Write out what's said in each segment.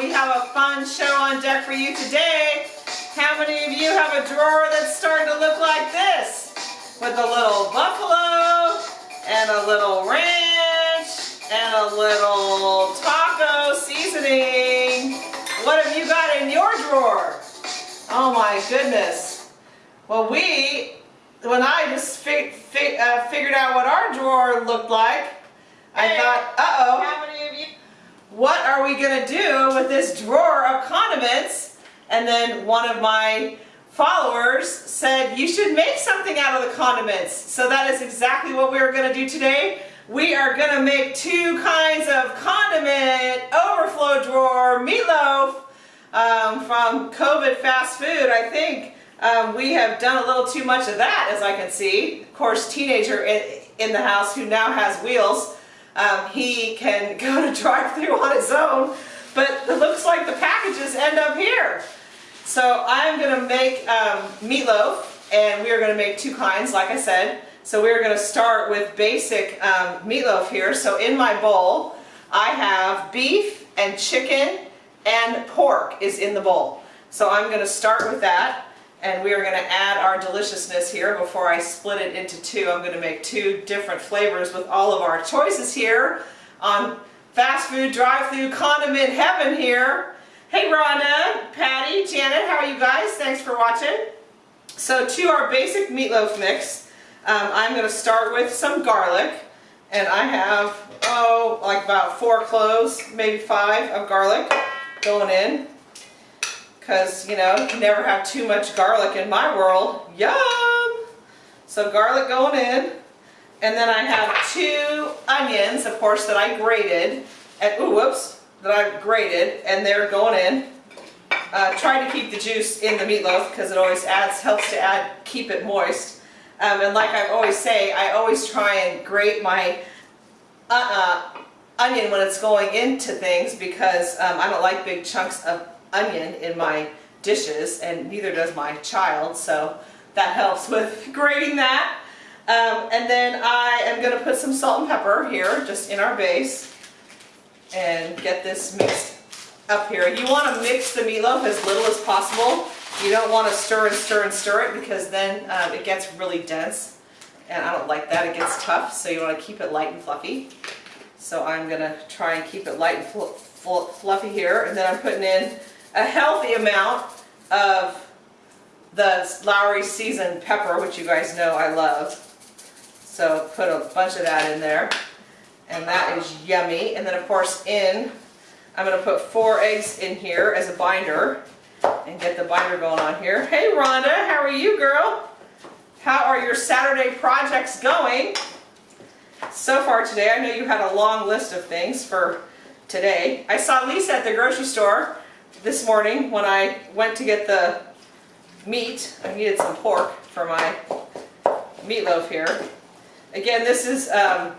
We have a fun show on deck for you today. How many of you have a drawer that's starting to look like this? With a little buffalo and a little ranch and a little taco seasoning. What have you got in your drawer? Oh my goodness. Well, we, when I just uh, figured out what our drawer looked like, I Hey, thought, uh-oh How many of you? What are we going to do with this drawer of condiments? And then one of my followers said, you should make something out of the condiments. So that is exactly what we're going to do today. We are going to make two kinds of condiment overflow drawer meatloaf um, from COVID fast food. I think um, we have done a little too much of that, as I can see. Of course, teenager in, in the house who now has wheels um, he can go to drive through on his own, but it looks like the packages end up here. So I'm going to make um, meatloaf, and we are going to make two kinds, like I said. So we're going to start with basic um, meatloaf here. So in my bowl, I have beef and chicken and pork is in the bowl. So I'm going to start with that and we are going to add our deliciousness here before I split it into two. I'm going to make two different flavors with all of our choices here on fast food drive-through condiment heaven here. Hey Rhonda, Patty, Janet, how are you guys? Thanks for watching. So to our basic meatloaf mix, um, I'm going to start with some garlic and I have, oh, like about four cloves, maybe five of garlic going in because, you know, you never have too much garlic in my world. Yum! So garlic going in. And then I have two onions, of course, that I grated. And, ooh, whoops, that I grated, and they're going in. Uh, try to keep the juice in the meatloaf because it always adds, helps to add, keep it moist. Um, and like I always say, I always try and grate my uh, uh, onion when it's going into things because um, I don't like big chunks of onion in my dishes and neither does my child so that helps with grating that. Um, and then I am going to put some salt and pepper here just in our base and get this mixed up here. You want to mix the meatloaf as little as possible. You don't want to stir and stir and stir it because then um, it gets really dense. And I don't like that it gets tough so you want to keep it light and fluffy. So I'm going to try and keep it light and fl fl fluffy here and then I'm putting in a healthy amount of the Lawry seasoned pepper, which you guys know I love. So put a bunch of that in there. And that is yummy. And then of course in, I'm going to put four eggs in here as a binder and get the binder going on here. Hey Rhonda, how are you girl? How are your Saturday projects going? So far today, I know you had a long list of things for today. I saw Lisa at the grocery store this morning when I went to get the meat, I needed some pork for my meatloaf here. Again, this is um,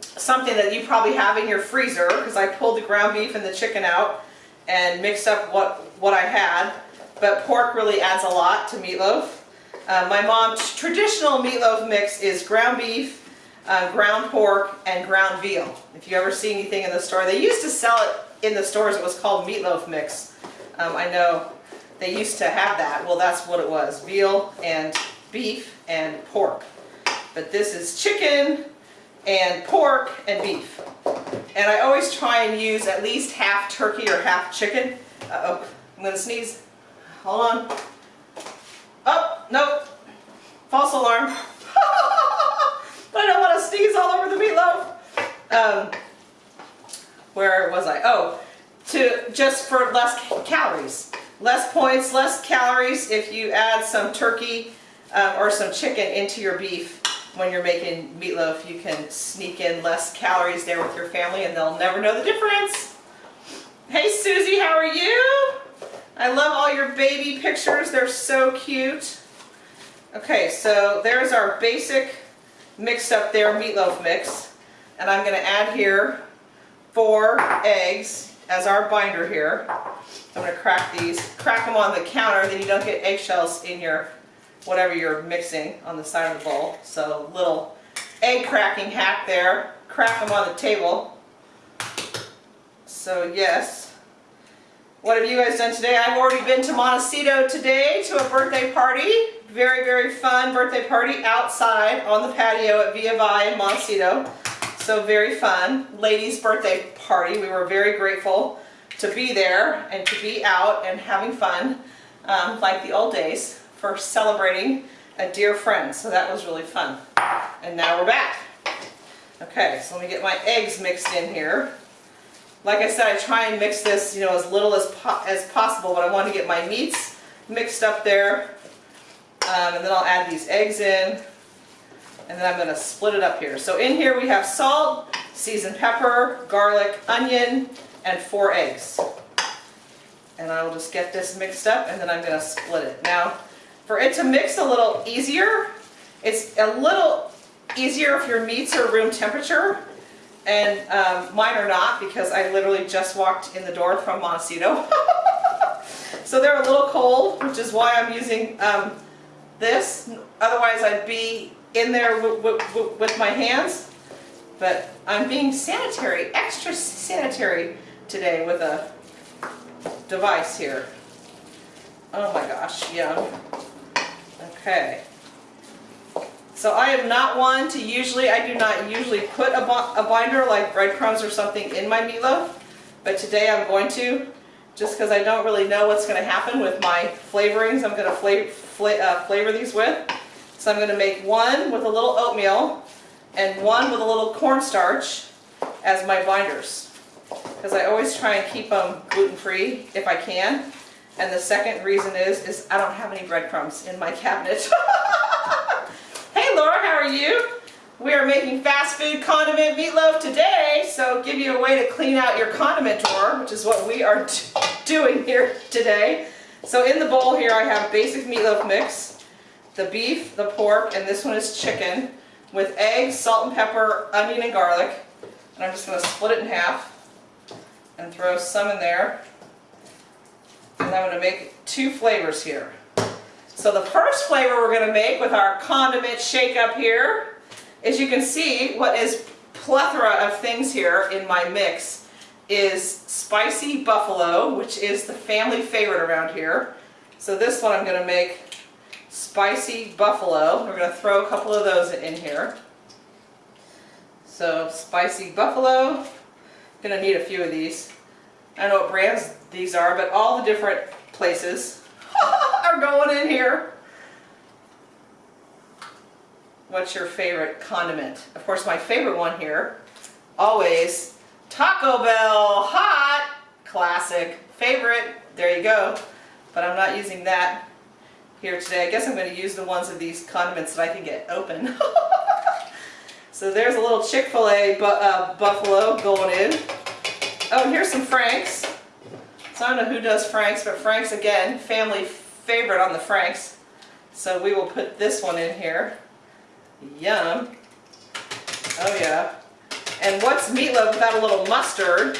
something that you probably have in your freezer because I pulled the ground beef and the chicken out and mixed up what, what I had. But pork really adds a lot to meatloaf. Uh, my mom's traditional meatloaf mix is ground beef, uh, ground pork, and ground veal. If you ever see anything in the store, they used to sell it in the stores it was called meatloaf mix. Um, I know they used to have that. Well, that's what it was. Veal and beef and pork. But this is chicken and pork and beef. And I always try and use at least half turkey or half chicken. Uh oh I'm going to sneeze. Hold on. Oh, nope. False alarm. I don't want to sneeze all over the meatloaf. Um, where was I? Oh, to just for less calories. Less points, less calories if you add some turkey um, or some chicken into your beef when you're making meatloaf. You can sneak in less calories there with your family and they'll never know the difference. Hey Susie, how are you? I love all your baby pictures. They're so cute. Okay, so there's our basic mixed up there meatloaf mix. And I'm going to add here four eggs as our binder here. I'm going to crack these, crack them on the counter, then you don't get eggshells in your, whatever you're mixing on the side of the bowl. So little egg cracking hack there. Crack them on the table. So yes, What have you guys done today? I've already been to Montecito today to a birthday party. Very, very fun birthday party outside on the patio at Via Vai in Montecito. So very fun. Ladies' birthday party. We were very grateful to be there and to be out and having fun um, like the old days for celebrating a dear friend. So that was really fun. And now we're back. Okay, so let me get my eggs mixed in here. Like I said, I try and mix this, you know, as little as, po as possible, but I want to get my meats mixed up there. Um, and then I'll add these eggs in. And then I'm going to split it up here. So in here we have salt, seasoned pepper, garlic, onion, and four eggs. And I will just get this mixed up and then I'm going to split it. Now, for it to mix a little easier, it's a little easier if your meats are room temperature and um, mine are not because I literally just walked in the door from Montecito. so they're a little cold, which is why I'm using um, this. Otherwise I'd be in there with my hands. But I'm being sanitary, extra sanitary today with a device here. Oh my gosh, yeah. Okay. So I am not one to usually, I do not usually put a, a binder like breadcrumbs or something in my meatloaf, but today I'm going to, just because I don't really know what's going to happen with my flavorings I'm going to fla fla uh, flavor these with. So I'm going to make one with a little oatmeal and one with a little cornstarch as my binders. Because I always try and keep them gluten-free if I can. And the second reason is, is I don't have any breadcrumbs in my cabinet. Hey Laura, how are you? We are making fast food condiment meatloaf today, so give you a way to clean out your condiment drawer, which is what we are doing here today. So in the bowl here I have basic meatloaf mix, the beef, the pork, and this one is chicken, with eggs, salt and pepper, onion and garlic. And I'm just going to split it in half and throw some in there. And I'm going to make two flavors here. So the first flavor we're going to make with our condiment shake up here is you can see what is plethora of things here in my mix is spicy buffalo, which is the family favorite around here. So this one I'm going to make spicy buffalo. We're going to throw a couple of those in here. So spicy buffalo, going to need a few of these. I don't know what brands these are, but all the different places are going in here. What's your favorite condiment? Of course, my favorite one here, always Taco Bell hot, classic, favorite, there you go. But I'm not using that here today. I guess I'm going to use the ones of these condiments that I can get open. so there's a little Chick-fil-A bu uh, buffalo going in. Oh, and here's some Frank's. So I don't know who does Frank's, but Frank's again, family favorite on the Franks. So we will put this one in here. Yum. Oh yeah. And what's meatloaf without a little mustard?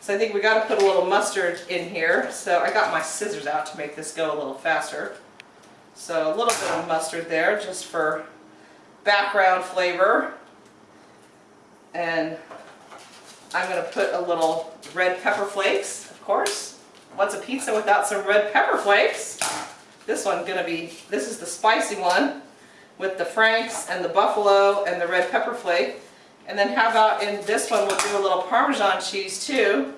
So I think we got to put a little mustard in here. So I got my scissors out to make this go a little faster. So a little bit of mustard there just for background flavor. And I'm going to put a little red pepper flakes of course. What's a pizza without some red pepper flakes? This one's gonna be, this is the spicy one with the Franks and the buffalo and the red pepper flake. And then how about in this one we'll do a little Parmesan cheese too.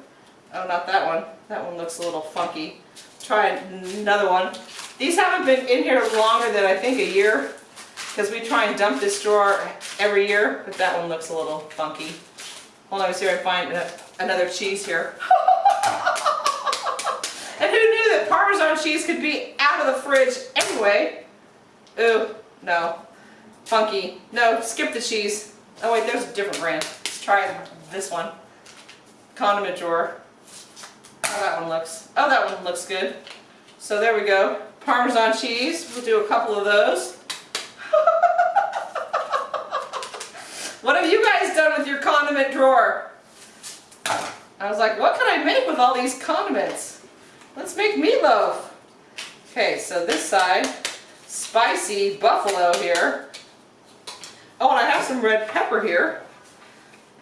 Oh, not that one. That one looks a little funky. Try another one. These haven't been in here longer than I think a year because we try and dump this drawer every year, but that one looks a little funky. Hold on, see if I find another cheese here. and who knew that Parmesan cheese could be out of the fridge anyway? Ooh, no. Funky. No, skip the cheese. Oh wait, there's a different brand. Let's try this one. Condiment drawer. Oh, that one looks, oh, that one looks good. So there we go. Parmesan cheese. We'll do a couple of those. what have you guys done with your condiment drawer? I was like, what can I make with all these condiments? Let's make meatloaf. Okay, so this side, spicy buffalo here. Oh, and I have some red pepper here.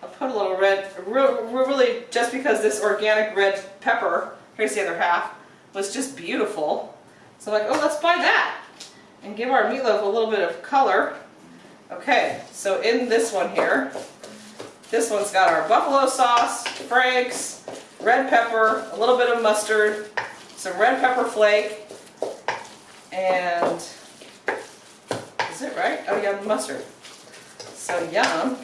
I'll put a little red, really just because this organic red pepper here's the other half, was just beautiful. So like, oh, let's buy that and give our meatloaf a little bit of color. Okay, so in this one here, this one's got our buffalo sauce, Frank's, red pepper, a little bit of mustard, some red pepper flake, and is it right? Oh yeah, mustard. So yum.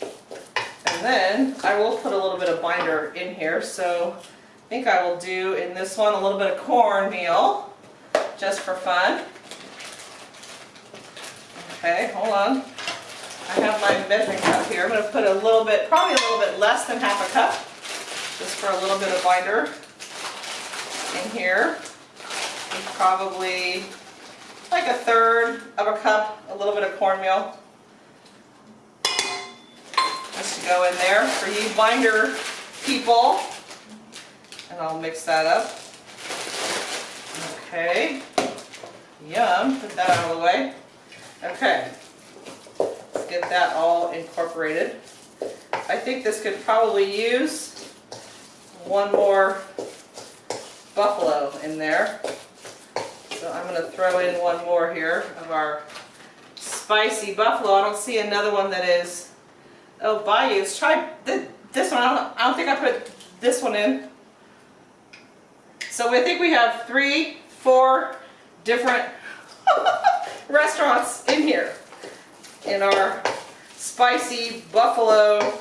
And then I will put a little bit of binder in here. So I think I will do in this one a little bit of cornmeal, just for fun. Okay, hold on. I have my measuring cup here. I'm going to put a little bit, probably a little bit less than half a cup, just for a little bit of binder in here. Probably like a third of a cup, a little bit of cornmeal. Just to go in there for you binder people. And I'll mix that up. Okay. Yum. Put that out of the way. Okay. Let's get that all incorporated. I think this could probably use one more buffalo in there. So I'm going to throw in one more here of our spicy buffalo. I don't see another one that is, oh, Bayous. Try this one. I don't, I don't think I put this one in. So I think we have three, four different restaurants in here in our spicy buffalo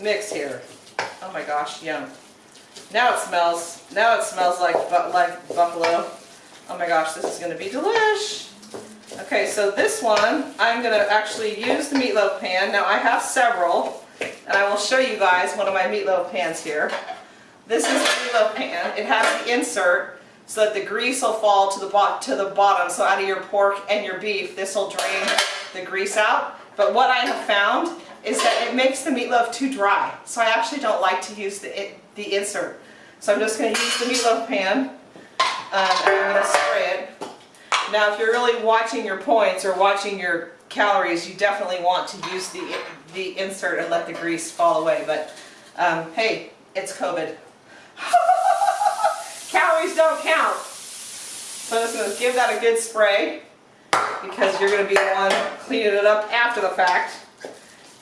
mix here. Oh my gosh, yum. Now it smells, now it smells like, like buffalo. Oh my gosh, this is going to be delish. Okay, so this one, I'm going to actually use the meatloaf pan. Now I have several, and I will show you guys one of my meatloaf pans here. This is the meatloaf pan. It has the insert so that the grease will fall to the, to the bottom. So out of your pork and your beef, this will drain the grease out. But what I have found is that it makes the meatloaf too dry. So I actually don't like to use the, it, the insert. So I'm just going to use the meatloaf pan um, and I'm going to spray it. Now if you're really watching your points or watching your calories, you definitely want to use the, the insert and let the grease fall away. But um, hey, it's COVID. calories don't count. So I'm just going to give that a good spray because you're going to be the one cleaning it up after the fact.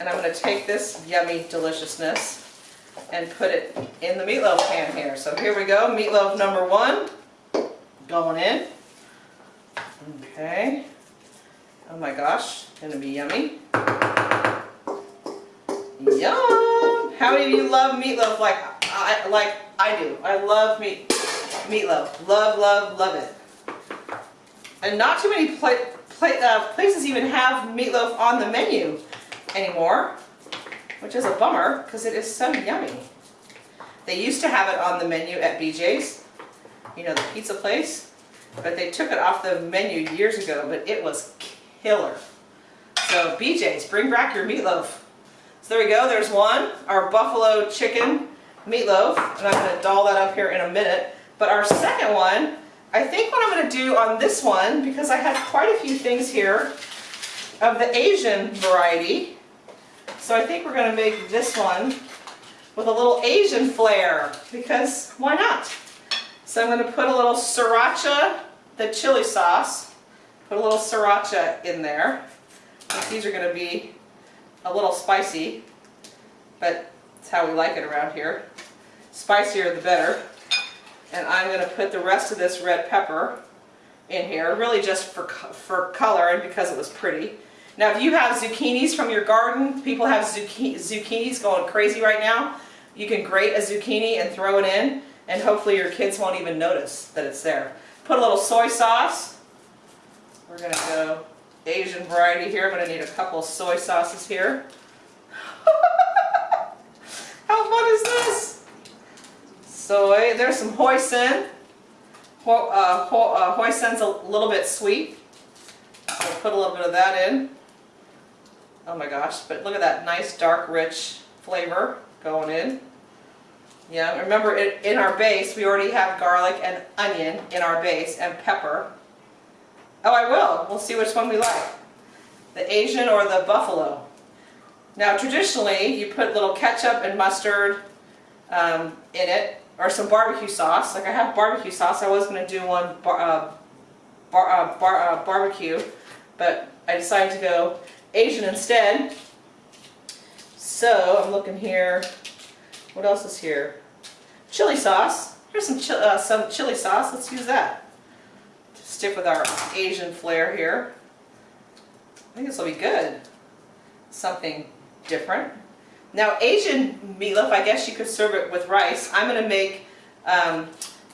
And I'm going to take this yummy deliciousness and put it in the meatloaf pan here. So here we go, meatloaf number one going in. Okay. Oh my gosh, gonna be yummy. Yum! How many of you love meatloaf like I like I do? I love meat meatloaf. Love, love, love it. And not too many pla pla uh, places even have meatloaf on the menu anymore, which is a bummer because it is so yummy. They used to have it on the menu at BJ's, you know, the pizza place, but they took it off the menu years ago, but it was killer. So BJ's, bring back your meatloaf. So there we go, there's one, our buffalo chicken meatloaf, and I'm going to doll that up here in a minute. But our second one, I think what I'm going to do on this one, because I have quite a few things here of the Asian variety, so I think we're going to make this one with a little Asian flair, because why not? So I'm going to put a little sriracha, the chili sauce, put a little sriracha in there. These are going to be a little spicy, but it's how we like it around here. Spicier the better. And I'm going to put the rest of this red pepper in here, really just for, for color and because it was pretty. Now if you have zucchinis from your garden, people have zucchini, zucchinis going crazy right now, you can grate a zucchini and throw it in and hopefully your kids won't even notice that it's there. Put a little soy sauce. We're going to go Asian variety here. I'm going to need a couple soy sauces here. How fun is this? Soy. There's some hoisin. Ho, uh, ho, uh, hoisin's a little bit sweet. So put a little bit of that in. Oh my gosh, but look at that nice dark rich flavor going in. Yeah, remember it, in our base we already have garlic and onion in our base and pepper. Oh I will, we'll see which one we like. The Asian or the buffalo. Now traditionally you put little ketchup and mustard um, in it or some barbecue sauce. Like I have barbecue sauce. I was going to do one bar, uh, bar, uh, bar, uh, barbecue, but I decided to go Asian instead. So I'm looking here. What else is here? Chili sauce. Here's some, chi uh, some chili sauce. Let's use that. Stick with our Asian flair here. I think this will be good. Something different. Now Asian meatloaf, I guess you could serve it with rice. I'm going to make um,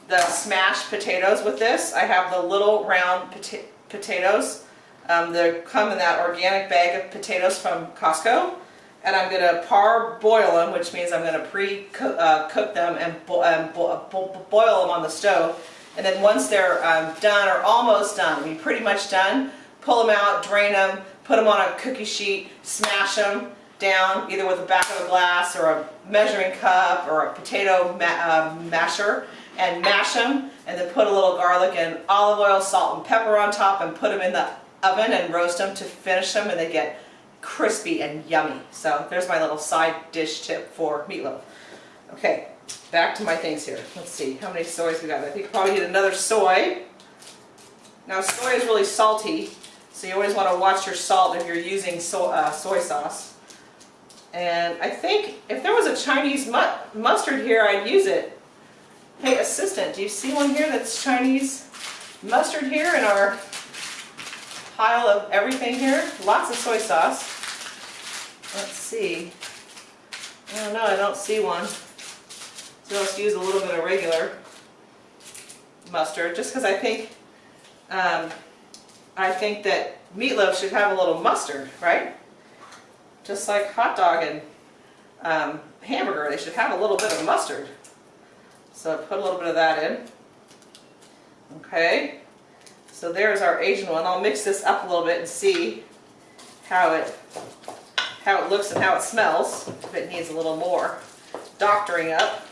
the smashed potatoes with this. I have the little round pota potatoes. Um, they come in that organic bag of potatoes from Costco. And I'm going to parboil them, which means I'm going to pre-cook uh, them and bo um, bo bo boil them on the stove. And then once they're um, done or almost done, I mean pretty much done, pull them out, drain them, put them on a cookie sheet, smash them, down either with the back of a glass or a measuring cup or a potato ma uh, masher and mash them and then put a little garlic and olive oil, salt and pepper on top and put them in the oven and roast them to finish them and they get crispy and yummy. So there's my little side dish tip for meatloaf. Okay, back to my things here. Let's see, how many soys we got? I think probably need another soy. Now soy is really salty, so you always want to watch your salt if you're using so, uh, soy sauce. And I think if there was a Chinese mu mustard here, I'd use it. Hey, assistant, do you see one here that's Chinese mustard here in our pile of everything here? Lots of soy sauce. Let's see. I don't know, I don't see one. So let's use a little bit of regular mustard, just because I think um, I think that meatloaf should have a little mustard, right? Just like hot dog and um, hamburger, they should have a little bit of mustard. So put a little bit of that in. Okay, so there's our Asian one. I'll mix this up a little bit and see how it how it looks and how it smells. If it needs a little more doctoring up.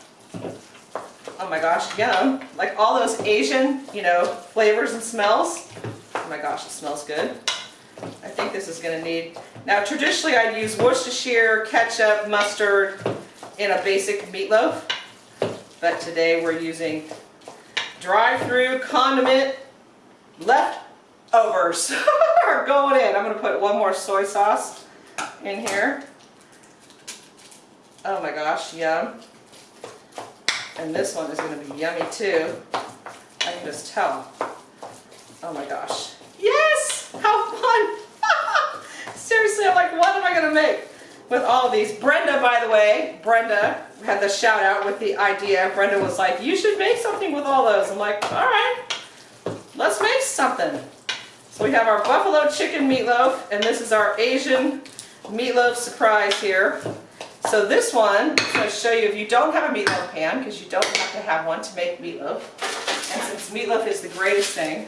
Oh my gosh, yum. Like all those Asian, you know, flavors and smells. Oh my gosh, it smells good. I think this is going to need... Now traditionally I'd use Worcestershire, ketchup, mustard in a basic meatloaf. But today we're using drive-through condiment leftovers are going in. I'm going to put one more soy sauce in here. Oh my gosh, yum. And this one is going to be yummy too. I can just tell. Oh my gosh. Yes! How fun! Seriously, I'm like, what am I going to make with all these? Brenda, by the way, Brenda had the shout out with the idea. Brenda was like, you should make something with all those. I'm like, all right, let's make something. So we have our buffalo chicken meatloaf, and this is our Asian meatloaf surprise here. So this one, I'm going to show you if you don't have a meatloaf pan, because you don't have to have one to make meatloaf. And since meatloaf is the greatest thing,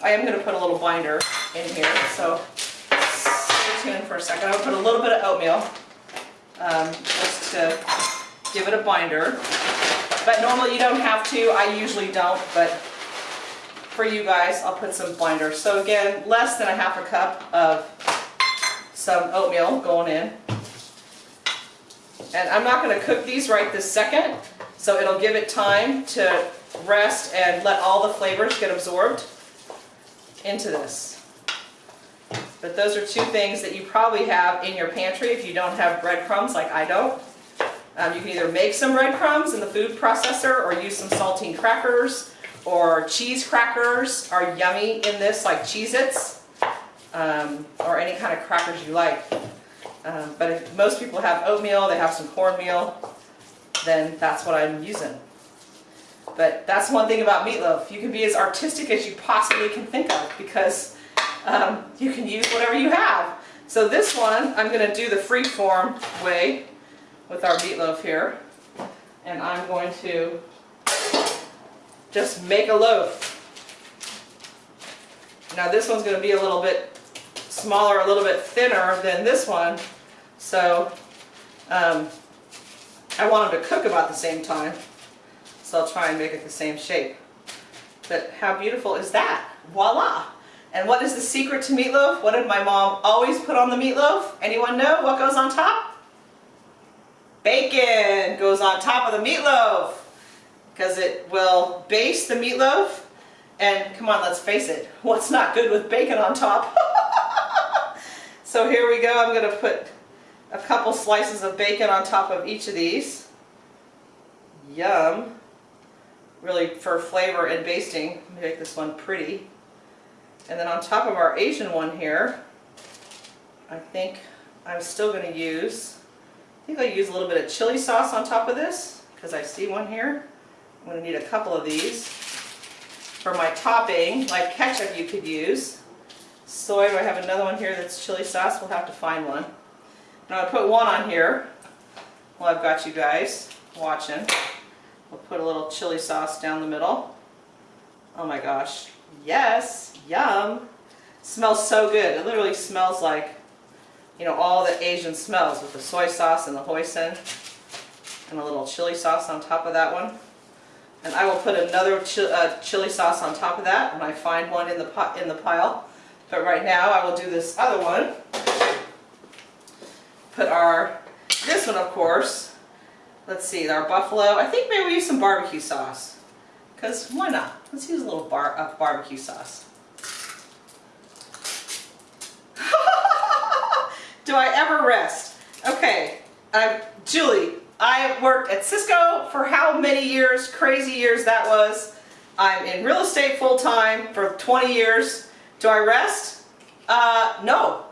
I am going to put a little binder in here. So for a second. I'll put a little bit of oatmeal um, just to give it a binder. But normally you don't have to. I usually don't, but for you guys, I'll put some binder. So again, less than a half a cup of some oatmeal going in. And I'm not going to cook these right this second, so it'll give it time to rest and let all the flavors get absorbed into this. But those are two things that you probably have in your pantry if you don't have breadcrumbs like I don't. Um, you can either make some breadcrumbs in the food processor or use some saltine crackers or cheese crackers are yummy in this like Cheez-Its um, or any kind of crackers you like. Um, but if most people have oatmeal, they have some cornmeal, then that's what I'm using. But that's one thing about meatloaf. You can be as artistic as you possibly can think of because um, you can use whatever you have. So this one, I'm going to do the free form way with our meatloaf here. And I'm going to just make a loaf. Now this one's going to be a little bit smaller, a little bit thinner than this one. So um, I want them to cook about the same time. So I'll try and make it the same shape. But how beautiful is that? Voila! And what is the secret to meatloaf? What did my mom always put on the meatloaf? Anyone know what goes on top? Bacon goes on top of the meatloaf. because it will baste the meatloaf. And come on, let's face it, what's not good with bacon on top? so here we go, I'm going to put a couple slices of bacon on top of each of these. Yum. Really for flavor and basting, make this one pretty. And then on top of our Asian one here, I think I'm still going to use, I think I'll use a little bit of chili sauce on top of this, because I see one here. I'm going to need a couple of these. For my topping, like ketchup you could use. Soy, I have another one here that's chili sauce? We'll have to find one. Going to put one on here while I've got you guys watching. We'll put a little chili sauce down the middle. Oh my gosh. Yes, yum. Smells so good. It literally smells like, you know, all the Asian smells with the soy sauce and the hoisin and a little chili sauce on top of that one. And I will put another chi uh, chili sauce on top of that when I find one in the, pot, in the pile. But right now I will do this other one. Put our, this one of course, let's see, our buffalo. I think maybe we use some barbecue sauce. Because why not? Let's use a little bar, uh, barbecue sauce. Do I ever rest? Okay, uh, Julie, I worked at Cisco for how many years, crazy years that was. I'm in real estate full time for 20 years. Do I rest? Uh, no.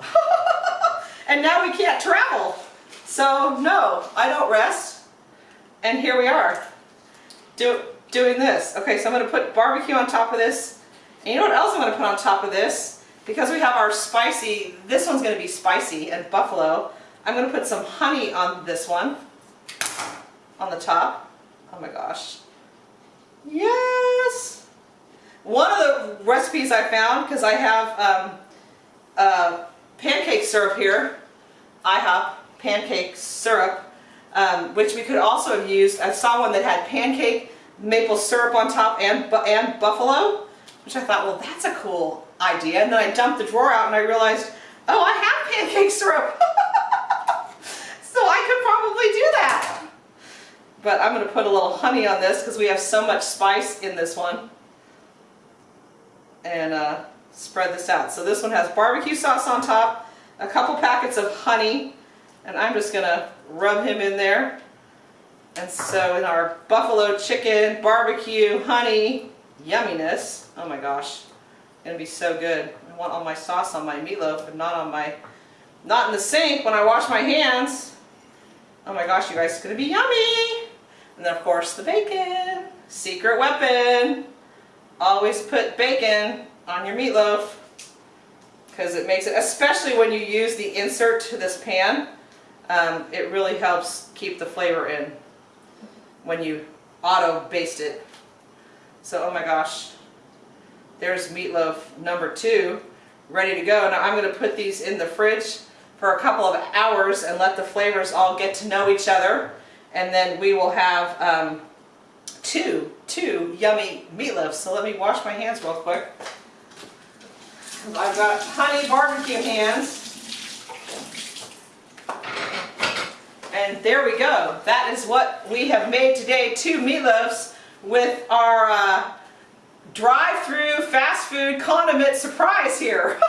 and now we can't travel. So no, I don't rest. And here we are, do, doing this. Okay, so I'm gonna put barbecue on top of this. And you know what else I'm gonna put on top of this? Because we have our spicy, this one's gonna be spicy and buffalo, I'm gonna put some honey on this one on the top. Oh my gosh. Yes! One of the recipes I found, because I have um, uh, pancake syrup here, IHOP pancake syrup, um, which we could also have used. I saw one that had pancake maple syrup on top and, and buffalo, which I thought, well, that's a cool idea. And then I dumped the drawer out and I realized, oh, I have pancake syrup. so I could probably do that. But I'm going to put a little honey on this because we have so much spice in this one. And uh, spread this out. So this one has barbecue sauce on top, a couple packets of honey, and I'm just going to rub him in there. And so in our buffalo chicken, barbecue, honey, yumminess, oh my gosh, to be so good. I want all my sauce on my meatloaf and not on my, not in the sink when I wash my hands. Oh my gosh, you guys, it's to be yummy. And then of course the bacon, secret weapon. Always put bacon on your meatloaf because it makes it, especially when you use the insert to this pan, um, it really helps keep the flavor in when you auto baste it. So, oh my gosh, there's meatloaf number two ready to go. Now I'm going to put these in the fridge for a couple of hours and let the flavors all get to know each other and then we will have um, two, two yummy meatloafs. So let me wash my hands real quick. I've got honey barbecue hands. And there we go. That is what we have made today, two meatloafs with our uh, drive-through fast food condiment surprise here.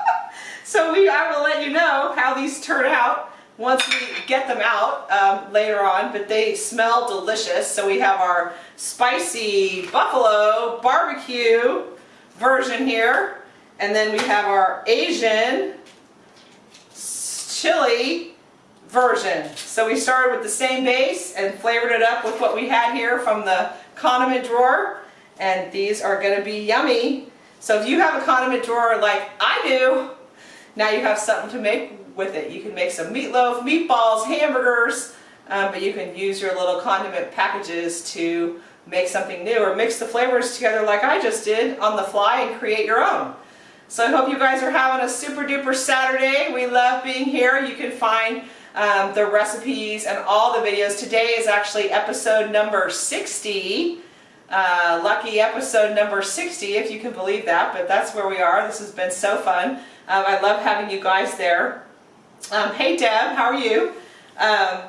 so we, I will let you know how these turn out once we get them out um, later on, but they smell delicious. So we have our spicy buffalo barbecue version here. And then we have our Asian chili version. So we started with the same base and flavored it up with what we had here from the condiment drawer. And these are going to be yummy. So if you have a condiment drawer like I do, now you have something to make with it. You can make some meatloaf, meatballs, hamburgers, um, but you can use your little condiment packages to make something new or mix the flavors together like I just did on the fly and create your own. So I hope you guys are having a super duper Saturday. We love being here. You can find um, the recipes and all the videos. Today is actually episode number 60. Uh, lucky episode number 60, if you can believe that, but that's where we are. This has been so fun. Um, I love having you guys there. Um, hey Deb, how are you? Um,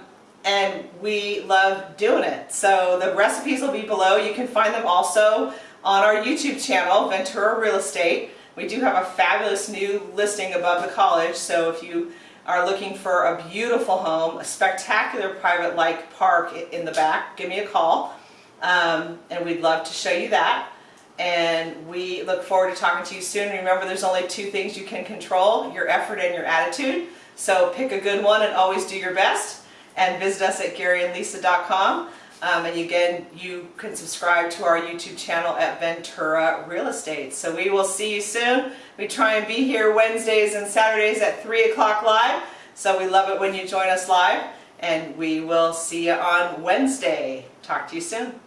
and we love doing it. So the recipes will be below. You can find them also on our YouTube channel, Ventura Real Estate. We do have a fabulous new listing above the college, so if you are looking for a beautiful home, a spectacular private like park in the back, give me a call. Um, and we'd love to show you that. And we look forward to talking to you soon. Remember, there's only two things you can control, your effort and your attitude. So pick a good one and always do your best. And visit us at GaryandLisa.com. Um, and again, you can subscribe to our YouTube channel at Ventura Real Estate. So we will see you soon. We try and be here Wednesdays and Saturdays at 3 o'clock live. So we love it when you join us live. And we will see you on Wednesday. Talk to you soon.